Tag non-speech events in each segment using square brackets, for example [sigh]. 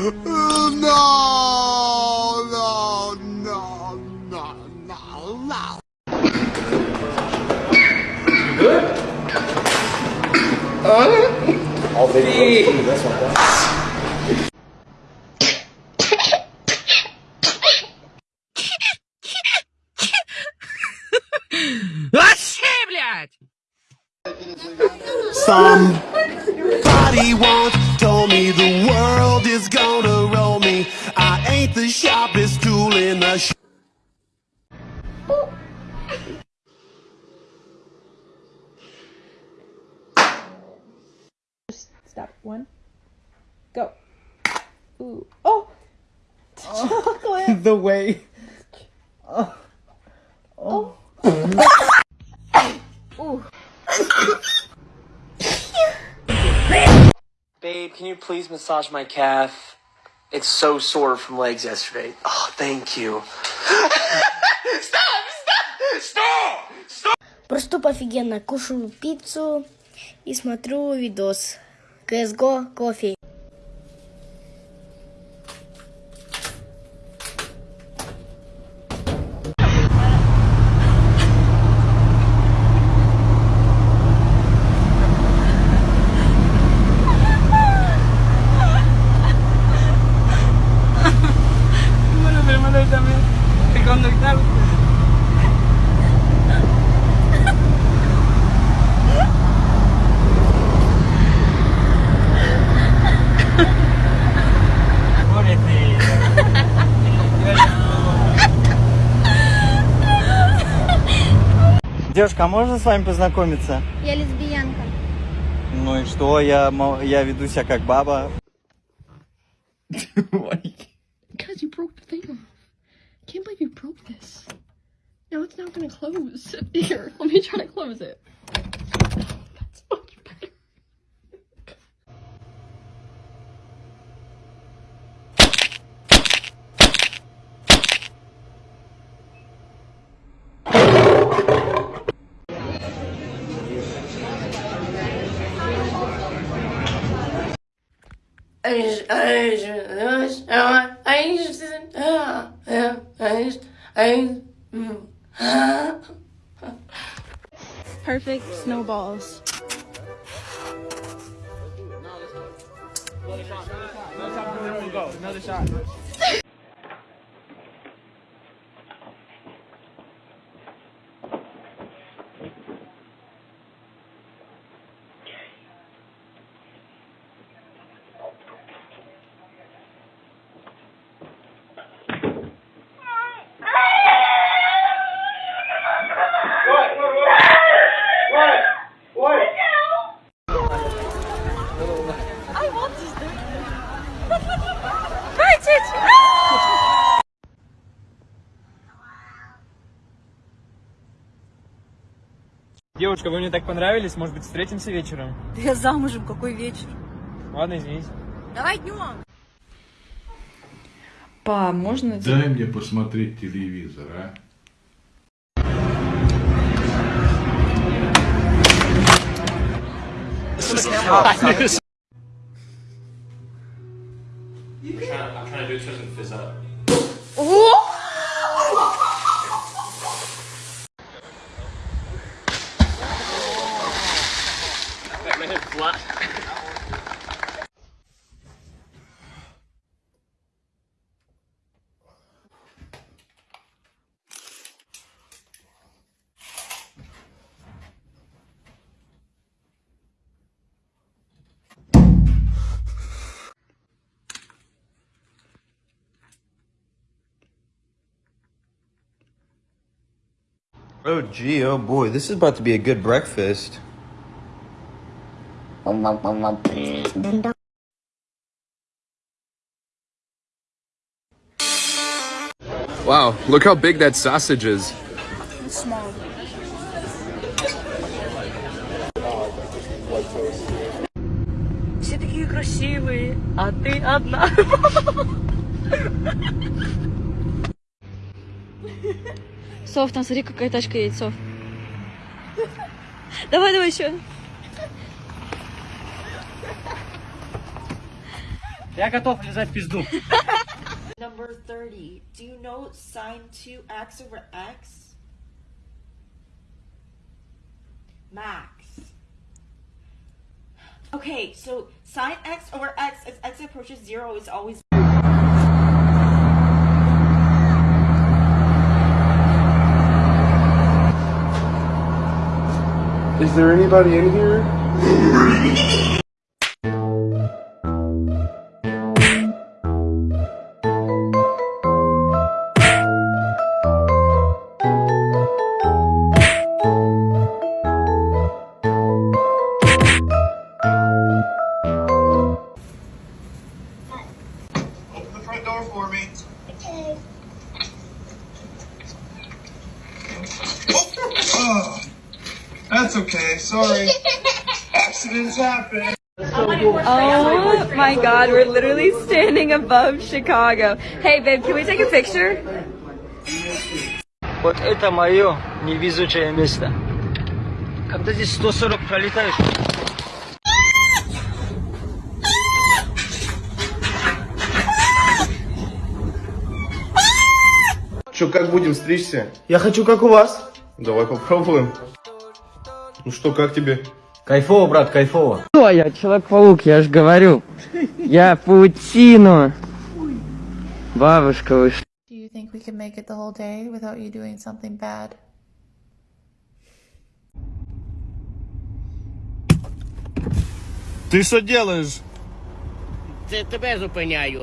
no, no, no, no, no, no. Good? Huh? All big ones. That's not that. Somebody wants Stop. One. Go. Ooh. Oh! Chocolate! [laughs] The way. Oh! Oh! oh. [laughs] Babe, can you please massage my calf? It's so sore from legs yesterday. Oh, thank you. Просто офигенно. Кушаю пиццу и смотрю видос. CSGO кофе. Девушка, а можно с вами познакомиться? Я лесбиянка. Ну и что, я, я веду себя как баба. Because you broke the thing off. Can't believe you broke this. Now it's not gonna close. Here, let me try to close it. Perfect snowballs. Another shot. Another shot. Девушка, вы мне так понравились, может быть, встретимся вечером? Я замужем, какой вечер? Ладно, извините. Давай днем. Па, можно... Дай мне посмотреть телевизор, а? I'm trying to do it so it doesn't fizz up. Oh gee, oh boy, this is about to be a good breakfast. Wow, look how big that sausage is. Small. Все такие красивые, а ты одна. Сов, там смотри, какая тачка едет, Сов. Давай, давай еще. Я готов лизать пизду. Number 30. Do you know sine 2x over x? Max. Okay, so sine x over x as x approaches zero is always Is there anybody in here? [laughs] okay. Sorry. Accidents happen. Oh my god, we're literally standing above Chicago. Hey babe, can we take a picture? Вот это мое невезучее место. Когда здесь 140 пролетаешь, Че, как будем стричься? Я хочу как у вас. Давай попробуем. Ну что, как тебе? Кайфово, брат, кайфово. Что я, Человек-паук, я же говорю. Я паутину. Бабушка, вы что? Do you think we can make it the whole day without you doing something bad? Ты что делаешь? Це тебе зупиняю.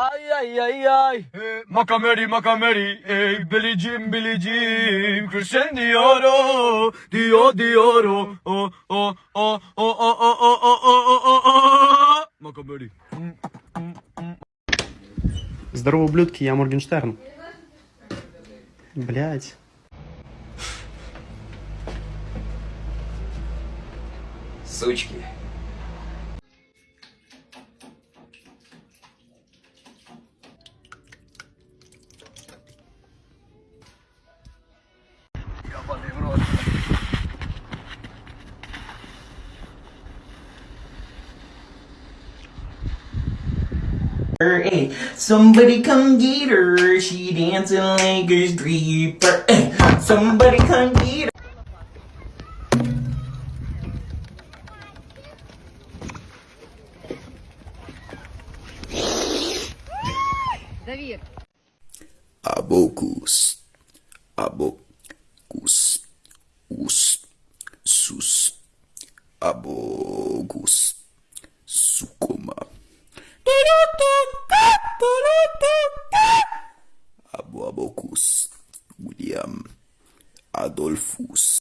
Ай-яй-яй-яй, Макамери, Макамери, ey Bilicim, Bilicim, Christian Dioro, Dio, Dioro, oh, oh, oh, oh, oh, oh, oh, oh, oh, oh, oh, Макамери. Здорово, ублюдки, я Моргенштерн. Блять. Сучки. hey. Eh? Somebody come get her, she dancing like a stripper, hey. Somebody come get her. Abokus, abokus, us, sus, abokus, sukoma. Abu Abocus William Adolphus.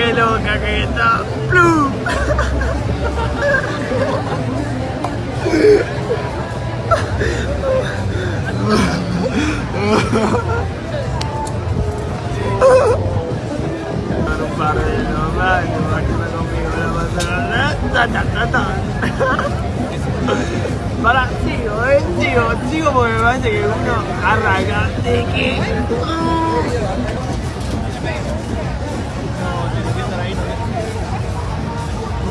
Qué loca que está. ¡Plum! No paro de tomar, no conmigo la pasará. Ta, ta, ta, ta. Para, sí, Ay, chico, chico, porque me parece que uno arranca de que